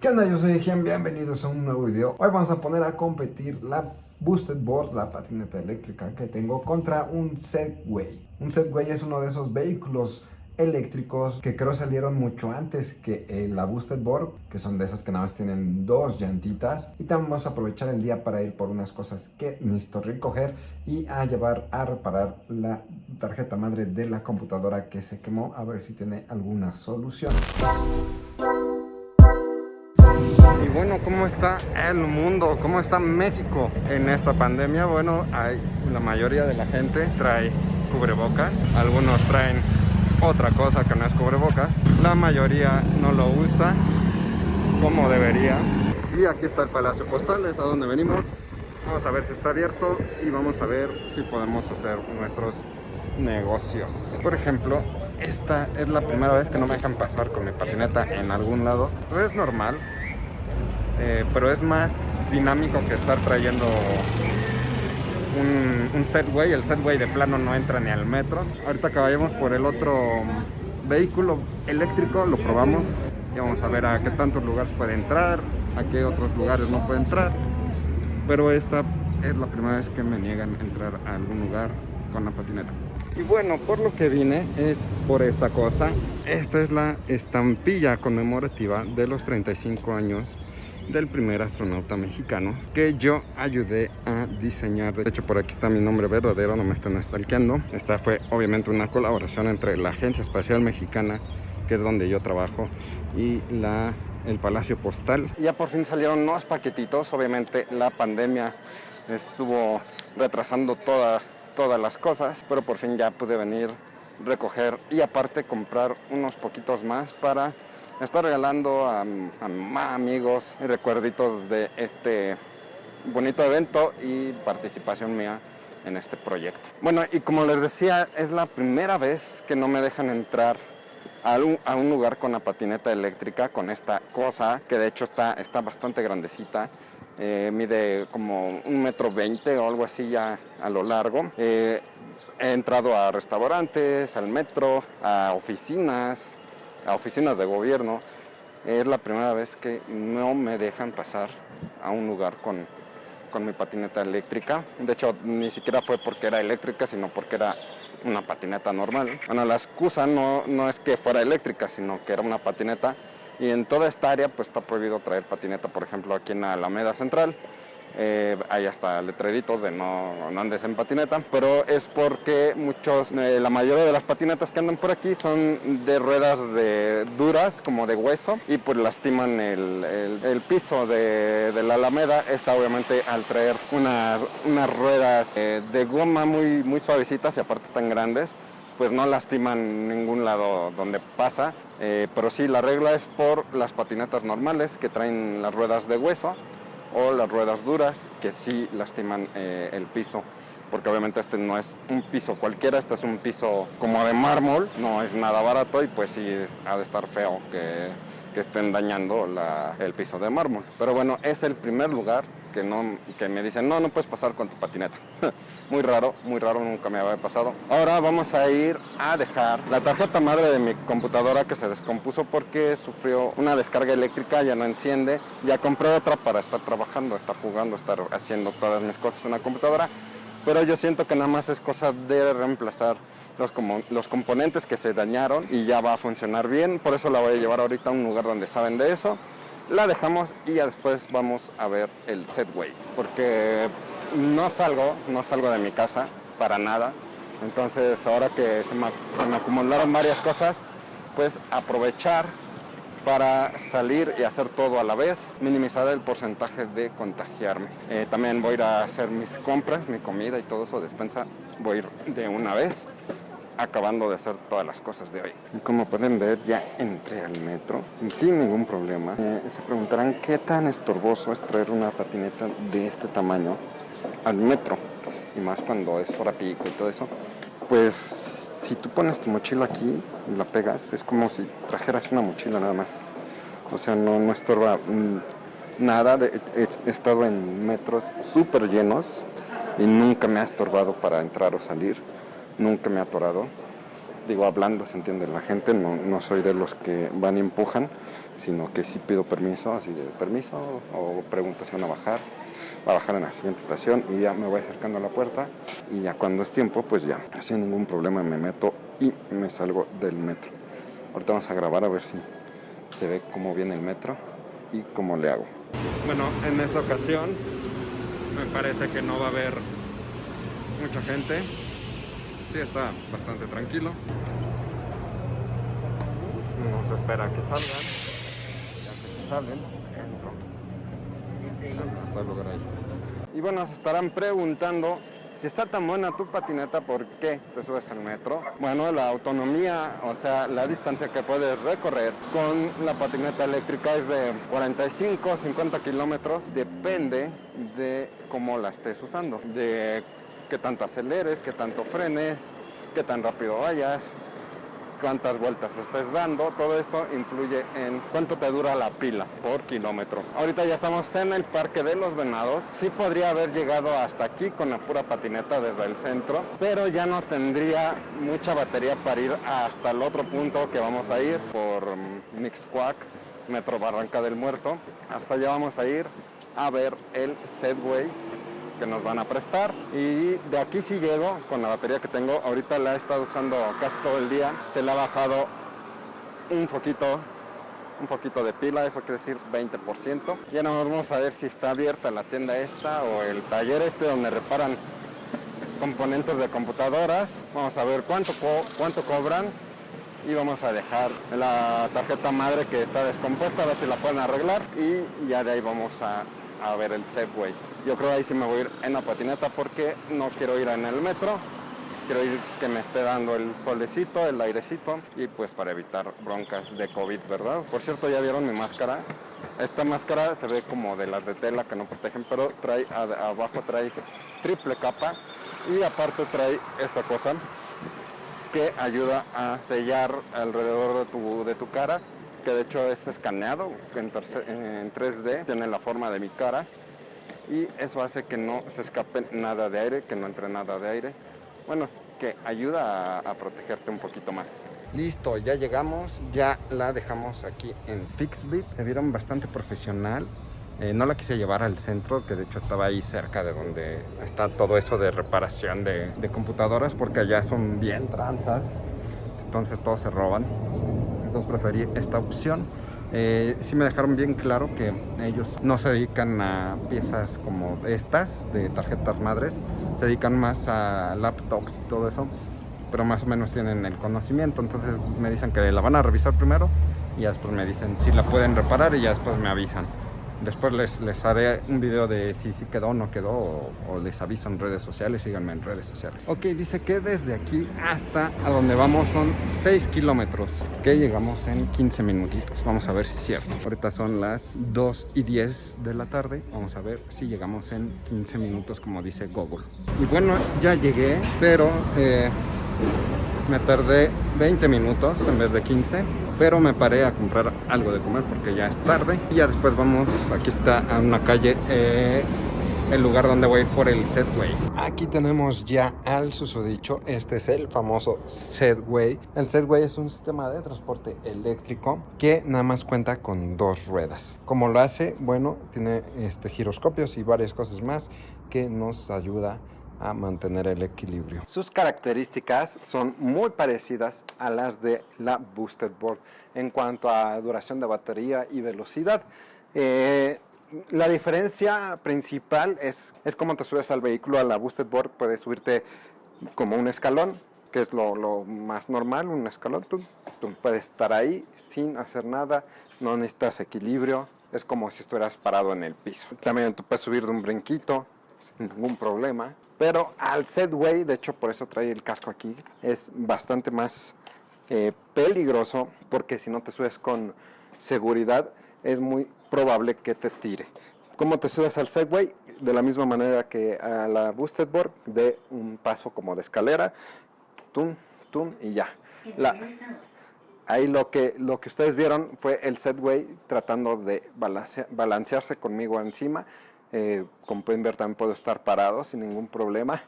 ¿Qué onda? Yo soy Gian, bienvenidos a un nuevo video. Hoy vamos a poner a competir la Boosted Board, la patineta eléctrica que tengo contra un Segway. Un Segway es uno de esos vehículos eléctricos que creo salieron mucho antes que eh, la Boosted Board, que son de esas que nada más tienen dos llantitas. Y también vamos a aprovechar el día para ir por unas cosas que necesito recoger y a llevar a reparar la tarjeta madre de la computadora que se quemó, a ver si tiene alguna solución. Y bueno, ¿cómo está el mundo? ¿Cómo está México en esta pandemia? Bueno, la mayoría de la gente trae cubrebocas, algunos traen otra cosa que no es cubrebocas. La mayoría no lo usa como debería. Y aquí está el Palacio Postal, es a donde venimos. Vamos a ver si está abierto y vamos a ver si podemos hacer nuestros negocios. Por ejemplo, esta es la primera vez que no me dejan pasar con mi patineta en algún lado. es normal, eh, pero es más dinámico que estar trayendo un, un setway, el setway de plano no entra ni al metro. Ahorita que vayamos por el otro vehículo eléctrico, lo probamos y vamos a ver a qué tantos lugares puede entrar, a qué otros lugares no puede entrar. Pero esta es la primera vez que me niegan entrar a algún lugar con la patineta. Y bueno, por lo que vine es por esta cosa. Esta es la estampilla conmemorativa de los 35 años del primer astronauta mexicano que yo ayudé a diseñar. De hecho, por aquí está mi nombre verdadero, no me están stalkeando. Esta fue obviamente una colaboración entre la Agencia Espacial Mexicana, que es donde yo trabajo, y la, el Palacio Postal. Ya por fin salieron unos paquetitos, obviamente la pandemia estuvo retrasando toda, todas las cosas, pero por fin ya pude venir, recoger y aparte comprar unos poquitos más para está regalando a, a amigos y recuerditos de este bonito evento y participación mía en este proyecto. Bueno, y como les decía, es la primera vez que no me dejan entrar a un, lugar con la patineta eléctrica, con esta cosa, que de hecho está, está bastante grandecita. Eh, mide como un metro veinte o algo así ya a lo largo. Eh, he entrado a restaurantes, al metro, a oficinas, a oficinas de gobierno, es la primera vez que no me dejan pasar a un lugar con, con mi patineta eléctrica. De hecho, ni siquiera fue porque era eléctrica, sino porque era una patineta normal. Bueno, la excusa no, no es que fuera eléctrica, sino que era una patineta. Y en toda esta área pues está prohibido traer patineta, por ejemplo, aquí en la Alameda Central. Eh, hay hasta letreritos de no, no, andes en patineta, pero es porque muchos, eh, la mayoría de las patinetas que andan por aquí son de ruedas de duras, como de hueso, y pues lastiman el, el, piso de, la alameda. Esta obviamente al traer unas, unas ruedas eh, de goma muy, muy suavecitas y aparte están grandes, pues no lastiman ningún lado donde pasa, eh, pero sí la regla es por las patinetas normales que traen las ruedas de hueso, o las ruedas duras que sí lastiman eh, el piso porque obviamente este no es un piso cualquiera, este es un piso como de mármol, no es nada barato y pues sí ha de estar feo que, que estén dañando la, el piso de mármol. Pero bueno, es el primer lugar que, no, que me dicen, no, no puedes pasar con tu patineta. muy raro, muy raro, nunca me había pasado. Ahora vamos a ir a dejar la tarjeta madre de mi computadora que se descompuso porque sufrió una descarga eléctrica, ya no enciende. Ya compré otra para estar trabajando, estar jugando, estar haciendo todas mis cosas en la computadora. Pero yo siento que nada más es cosa de reemplazar los, como, los componentes que se dañaron y ya va a funcionar bien. Por eso la voy a llevar ahorita a un lugar donde saben de eso la dejamos y ya después vamos a ver el setway porque no salgo, no salgo de mi casa para nada entonces ahora que se me, acumularon varias cosas pues aprovechar para salir y hacer todo a la vez, minimizar el porcentaje de contagiarme. Eh, también voy a ir a hacer mis compras, mi comida y todo eso, despensa, voy a ir de una vez acabando de hacer todas las cosas de hoy. Como pueden ver, ya entré al metro sin ningún problema. Eh, se preguntarán qué tan estorboso es traer una patineta de este tamaño al metro. Y más cuando es hora pico y todo eso. Pues si tú pones tu mochila aquí y la pegas, es como si trajeras una mochila nada más. O sea, no, no estorba mm, nada. De, he estado en metros súper llenos y nunca me ha estorbado para entrar o salir nunca me ha atorado. digo, hablando se entiende la gente, no, no soy de los que van y empujan, sino que sí pido permiso, así de permiso, o pregunto si van a bajar, va a bajar en la siguiente estación y ya me voy acercando a la puerta y ya cuando es tiempo, pues ya, sin ningún problema me meto y me salgo del metro. Ahorita vamos a grabar a ver si se ve cómo viene el metro y cómo le hago. Bueno, en esta ocasión me parece que no va a haber mucha gente. Sí, está bastante tranquilo. No se espera que salgan. Ya que se salen, entro. Hasta el lugar ahí. Y bueno, se estarán preguntando si está tan buena tu patineta, ¿por qué te subes al metro? Bueno, la autonomía, o sea, la distancia que puedes recorrer con la patineta eléctrica es de 45 50 kilómetros. Depende de cómo la estés usando, de qué tanto aceleres, qué tanto frenes, qué tan rápido vayas, cuántas vueltas estés dando, todo eso influye en cuánto te dura la pila por kilómetro. Ahorita ya estamos en el Parque de los Venados, sí podría haber llegado hasta aquí con la pura patineta desde el centro, pero ya no tendría mucha batería para ir hasta el otro punto que vamos a ir por Mixquack, Metro Barranca del Muerto. Hasta allá vamos a ir a ver el Setway que nos van a prestar. Y de aquí si llego con la batería que tengo. Ahorita la he estado usando casi todo el día. Se le ha bajado un poquito un poquito de pila eso quiere decir 20% ya no vamos a ver si está abierta la tienda esta o el taller este donde reparan componentes de computadoras. Vamos a ver cuánto cuánto cobran y vamos a dejar la tarjeta madre que está descompuesta a ver si la pueden arreglar. Y ya de ahí vamos a, a ver el Segway yo creo ahí sí me voy a ir en la patineta porque no quiero ir en el metro. Quiero ir que me esté dando el solecito, el airecito y pues para evitar broncas de COVID, ¿verdad? Por cierto, ya vieron mi máscara. Esta máscara se ve como de las de tela que no protegen, pero trae abajo trae triple capa y aparte trae esta cosa que ayuda a sellar alrededor de tu, de tu cara, que de hecho es escaneado en, en 3D, tiene la forma de mi cara y eso hace que no se escape nada de aire, que no entre nada de aire. Bueno, que ayuda a, protegerte un poquito más. Listo, ya llegamos, ya la dejamos aquí en Fixbit. Se vieron bastante profesional. Eh, no la quise llevar al centro, que de hecho estaba ahí cerca de donde está todo eso de reparación de, de computadoras, porque allá son bien tranzas, entonces todos se roban. Entonces preferí esta opción. Eh, sí me dejaron bien claro que ellos no se dedican a piezas como estas de tarjetas madres, se dedican más a laptops y todo eso, pero más o menos tienen el conocimiento, entonces me dicen que la van a revisar primero y después me dicen si la pueden reparar y ya después me avisan. Después les, les haré un video de si, si quedó o no quedó o, les aviso en redes sociales, síganme en redes sociales. Ok, dice que desde aquí hasta a donde vamos son 6 kilómetros, que llegamos en 15 minutitos. Vamos a ver si es cierto. Ahorita son las 2 y 10 de la tarde. Vamos a ver si llegamos en 15 minutos como dice Google. Y bueno, ya llegué, pero eh, me tardé 20 minutos en vez de 15 pero me paré a comprar algo de comer porque ya es tarde y ya después vamos, aquí está a una calle eh, el lugar donde voy por el Setway. Aquí tenemos ya al susodicho, este es el famoso Setway. El Setway es un sistema de transporte eléctrico que nada más cuenta con dos ruedas. Como lo hace? Bueno, tiene este giroscopios y varias cosas más que nos ayuda a mantener el equilibrio. Sus características son muy parecidas a las de la Boosted Board en cuanto a duración de batería y velocidad. Eh, la diferencia principal es, es cómo te subes al vehículo. A la Boosted Board puedes subirte como un escalón, que es lo, más normal, un escalón. Tú, tú, puedes estar ahí sin hacer nada, no necesitas equilibrio, es como si estuvieras parado en el piso. También tú puedes subir de un brinquito sin ningún problema. Pero al Setway, de hecho por eso trae el casco aquí, es bastante más eh, peligroso porque si no te subes con seguridad es muy probable que te tire. ¿Cómo te subes al Segway? De la misma manera que a la Boosted Board, de un paso como de escalera, tum, tum y ya. ahí lo que, lo que ustedes vieron fue el Setway tratando de balancearse conmigo encima eh, como pueden ver también puedo estar parado sin ningún problema.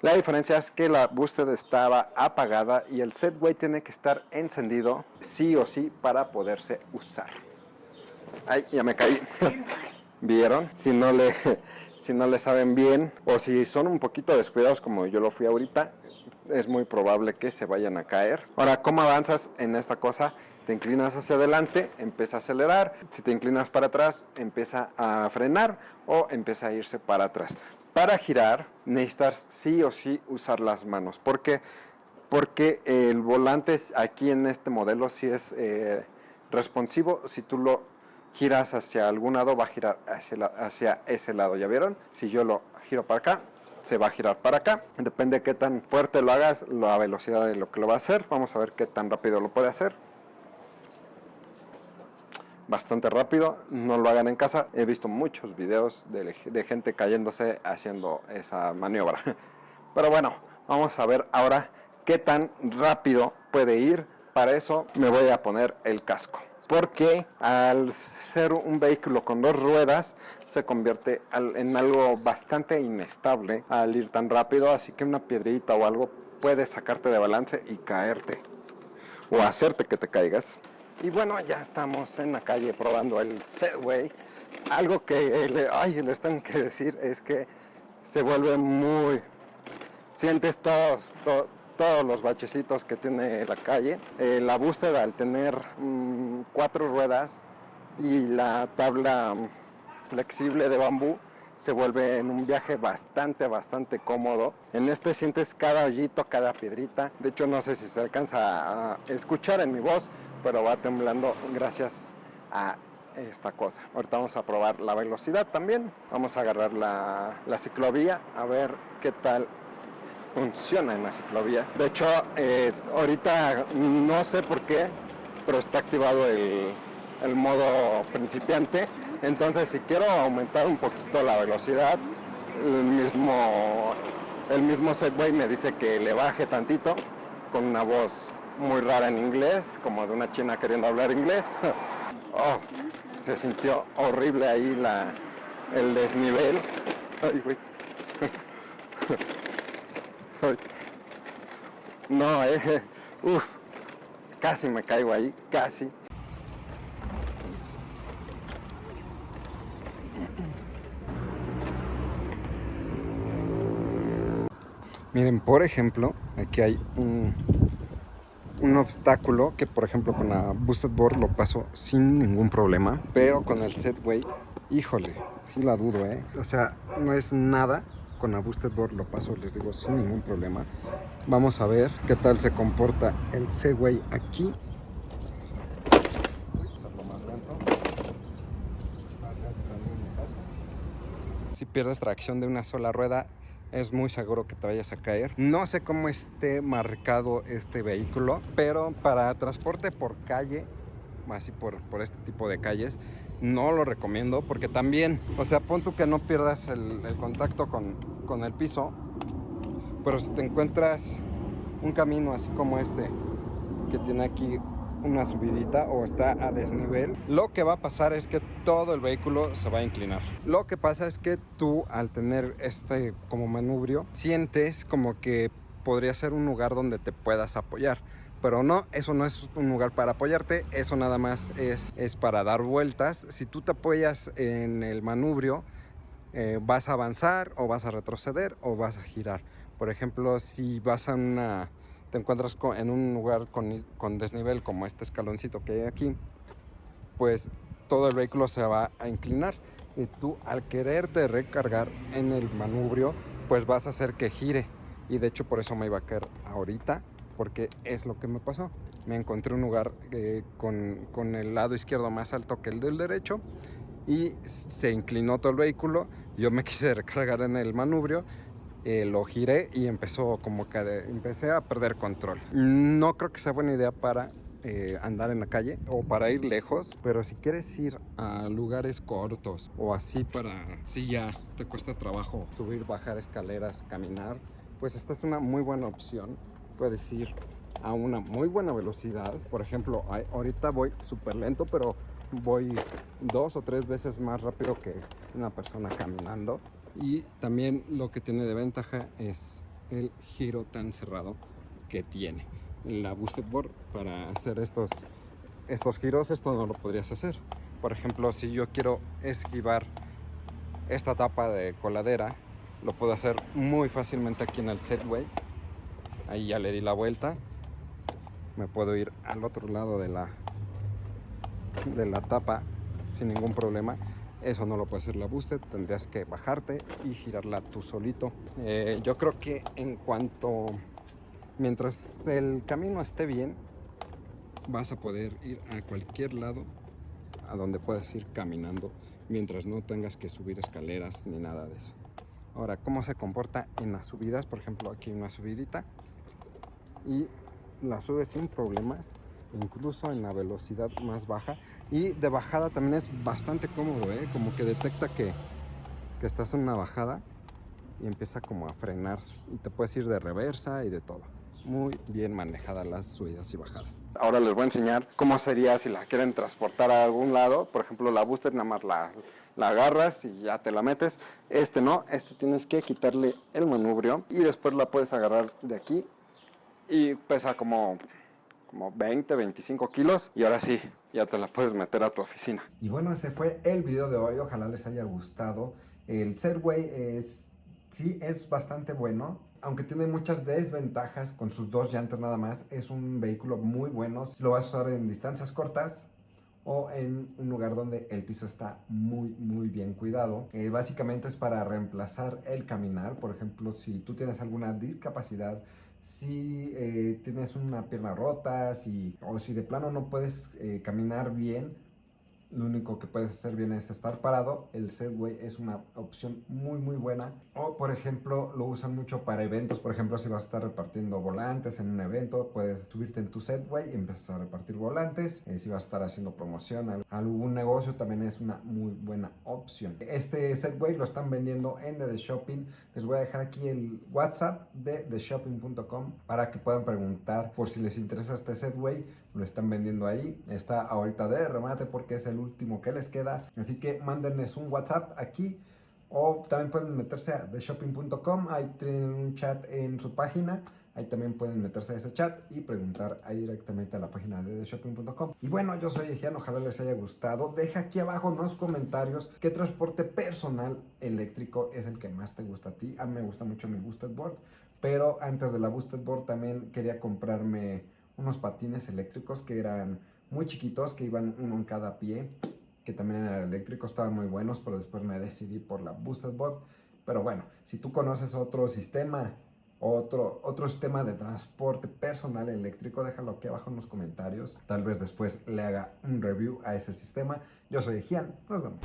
La diferencia es que la boosted estaba apagada y el Segway tiene que estar encendido sí o sí para poderse usar. Ay, ya me caí. ¿Vieron? Si no le si no le saben bien o si son un poquito descuidados como yo lo fui ahorita, es muy probable que se vayan a caer. Ahora, ¿cómo avanzas en esta cosa? Te inclinas hacia adelante, empieza a acelerar. Si te inclinas para atrás, empieza a frenar o empieza a irse para atrás. Para girar, necesitas sí o sí usar las manos. ¿Por qué? Porque el volante aquí en este modelo sí es eh, responsivo. Si tú lo giras hacia algún lado, va a girar hacia, hacia ese lado. ¿Ya vieron? Si yo lo giro para acá, se va a girar para acá. Depende de qué tan fuerte lo hagas, la velocidad de lo que lo va a hacer. Vamos a ver qué tan rápido lo puede hacer. Bastante rápido, no lo hagan en casa. He visto muchos videos de, gente cayéndose haciendo esa maniobra. Pero bueno, vamos a ver ahora qué tan rápido puede ir. Para eso me voy a poner el casco porque al ser un vehículo con dos ruedas se convierte en algo bastante inestable al ir tan rápido, así que una piedrita o algo puede sacarte de balance y caerte o hacerte que te caigas. Y bueno, ya estamos en la calle probando el Segway. Algo que ay, les tengo que decir es que se vuelve muy... Sientes todos, todos los bachecitos que tiene la calle. Eh, la búsqueda al tener mm, cuatro ruedas y la tabla mm, flexible de bambú se vuelve en un viaje bastante, bastante cómodo. En este sientes cada hoyito, cada piedrita. De hecho, no sé si se alcanza a escuchar en mi voz, pero va temblando gracias a esta cosa. Ahorita vamos a probar la velocidad también. Vamos a agarrar la, la ciclovía a ver qué tal funciona en la ciclovía. De hecho, eh, ahorita no sé por qué, pero está activado el, el, modo principiante. Entonces, si quiero aumentar un poquito la velocidad, el mismo, el mismo Segway me dice que le baje tantito con una voz muy rara en inglés, como de una china queriendo hablar inglés. oh, se sintió horrible ahí la, el desnivel. Ay, No, eh, casi me caigo ahí, casi. Miren, por ejemplo, aquí hay un, obstáculo que, por ejemplo, con la Boosted Board lo paso sin ningún problema, pero con el Setway, híjole, sí la dudo, ¿eh? O sea, no es nada con la Boosted Board lo paso, les digo, sin ningún problema. Vamos a ver qué tal se comporta el Segway aquí. Si pierdes tracción de una sola rueda, es muy seguro que te vayas a caer. No sé cómo esté marcado este vehículo, pero para transporte por calle, así por, por este tipo de calles, no lo recomiendo porque también, o sea, pon tú que no pierdas el, contacto con, con, el piso, pero si te encuentras un camino así como este, que tiene aquí una subidita o está a desnivel, lo que va a pasar es que todo el vehículo se va a inclinar. Lo que pasa es que tú al tener este como manubrio, sientes como que podría ser un lugar donde te puedas apoyar pero no, eso no es un lugar para apoyarte, eso nada más es, es para dar vueltas. Si tú te apoyas en el manubrio, eh, vas a avanzar o vas a retroceder o vas a girar. Por ejemplo, si vas a una, te encuentras en un lugar con, con desnivel como este escaloncito que hay aquí, pues todo el vehículo se va a inclinar y tú al quererte recargar en el manubrio, pues vas a hacer que gire. Y de hecho por eso me iba a caer ahorita porque es lo que me pasó. Me encontré un lugar eh, con, con, el lado izquierdo más alto que el del derecho y se inclinó todo el vehículo. Yo me quise recargar en el manubrio, eh, lo giré y empezó como que empecé a perder control. No creo que sea buena idea para eh, andar en la calle o para ir lejos, pero si quieres ir a lugares cortos o así para si ya te cuesta trabajo subir, bajar escaleras, caminar, pues esta es una muy buena opción puedes ir a una muy buena velocidad. Por ejemplo, ahorita voy súper lento, pero voy dos o tres veces más rápido que una persona caminando. Y también lo que tiene de ventaja es el giro tan cerrado que tiene. La Boosted Board para hacer estos, estos giros, esto no lo podrías hacer. Por ejemplo, si yo quiero esquivar esta tapa de coladera, lo puedo hacer muy fácilmente aquí en el Setway. Ahí ya le di la vuelta. Me puedo ir al otro lado de la, de la tapa sin ningún problema. Eso no lo puede hacer la Boosted, tendrías que bajarte y girarla tú solito. Eh, yo creo que en cuanto, mientras el camino esté bien, vas a poder ir a cualquier lado a donde puedas ir caminando mientras no tengas que subir escaleras ni nada de eso. Ahora, ¿cómo se comporta en las subidas? Por ejemplo, aquí una subidita y la sube sin problemas incluso en la velocidad más baja. Y de bajada también es bastante cómodo ¿eh? como que detecta que, que estás en una bajada y empieza como a frenarse. Y te puedes ir de reversa y de todo. Muy bien manejadas las subidas y bajadas. Ahora les voy a enseñar cómo sería si la quieren transportar a algún lado. Por ejemplo la booster nada más la, la agarras y ya te la metes. Este no, este tienes que quitarle el manubrio y después la puedes agarrar de aquí y pesa como como 20, 25 kilos y ahora sí, ya te la puedes meter a tu oficina. Y bueno, ese fue el video de hoy, ojalá les haya gustado. El Segway es, sí es bastante bueno, aunque tiene muchas desventajas con sus dos llantas nada más, es un vehículo muy bueno si lo vas a usar en distancias cortas o en un lugar donde el piso está muy muy bien cuidado. Eh, básicamente es para reemplazar el caminar, por ejemplo si tú tienes alguna discapacidad, si eh, tienes una pierna rota, si, o si de plano no puedes eh, caminar bien, lo único que puedes hacer bien es estar parado. El Segway es una opción muy muy buena. O por ejemplo lo usan mucho para eventos. Por ejemplo si vas a estar repartiendo volantes en un evento, puedes subirte en tu Segway y empezar a repartir volantes. Eh, si vas a estar haciendo promoción a algún negocio también es una muy buena opción. Este Segway lo están vendiendo en The Shopping. Les voy a dejar aquí el WhatsApp de theshopping.com para que puedan preguntar por si les interesa este Segway. Lo están vendiendo ahí. Está ahorita de remate porque es el último que les queda. Así que mándenles un WhatsApp aquí o también pueden meterse a theshopping.com, ahí tienen un chat en su página, ahí también pueden meterse a ese chat y preguntar ahí directamente a la página de theshopping.com. Y bueno, yo soy Ejian, ojalá les haya gustado, deja aquí abajo en los comentarios qué transporte personal eléctrico es el que más te gusta a ti, a mí me gusta mucho mi Boosted Board, pero antes de la Boosted Board también quería comprarme unos patines eléctricos que eran muy chiquitos, que iban uno en cada pie, que también eran eléctricos, estaban muy buenos, pero después me decidí por la Boosted Board. Pero bueno, si tú conoces otro sistema, otro, otro sistema de transporte personal eléctrico, déjalo aquí abajo en los comentarios. Tal vez después le haga un review a ese sistema. Yo soy Gian, nos vemos.